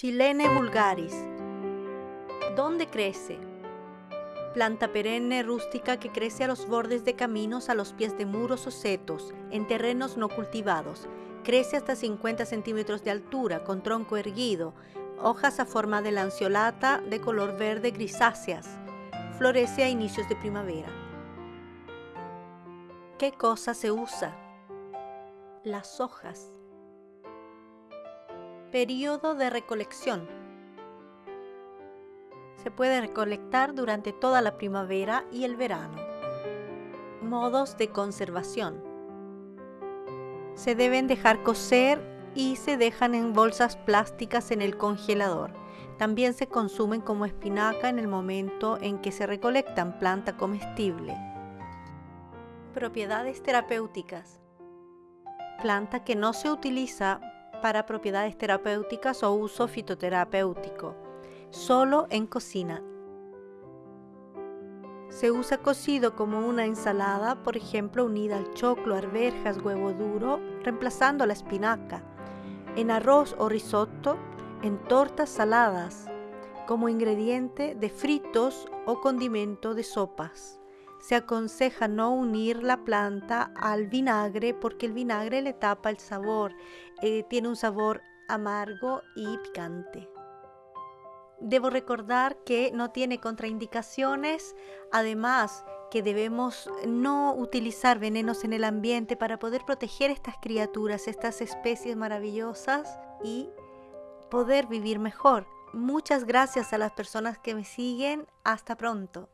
Silene vulgaris. ¿Dónde crece? Planta perenne rústica que crece a los bordes de caminos, a los pies de muros o setos, en terrenos no cultivados. Crece hasta 50 centímetros de altura, con tronco erguido, hojas a forma de lanceolata de color verde grisáceas. Florece a inicios de primavera. ¿Qué cosa se usa? Las hojas. Periodo de recolección. Se puede recolectar durante toda la primavera y el verano. Modos de conservación. Se deben dejar cocer y se dejan en bolsas plásticas en el congelador. También se consumen como espinaca en el momento en que se recolectan planta comestible. Propiedades terapéuticas. Planta que no se utiliza para propiedades terapéuticas o uso fitoterapéutico, solo en cocina. Se usa cocido como una ensalada, por ejemplo, unida al choclo, arvejas, huevo duro, reemplazando la espinaca, en arroz o risotto, en tortas saladas, como ingrediente de fritos o condimento de sopas se aconseja no unir la planta al vinagre porque el vinagre le tapa el sabor, eh, tiene un sabor amargo y picante. Debo recordar que no tiene contraindicaciones, además que debemos no utilizar venenos en el ambiente para poder proteger estas criaturas, estas especies maravillosas y poder vivir mejor. Muchas gracias a las personas que me siguen. Hasta pronto.